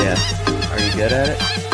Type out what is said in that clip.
Yeah. Are you good at it?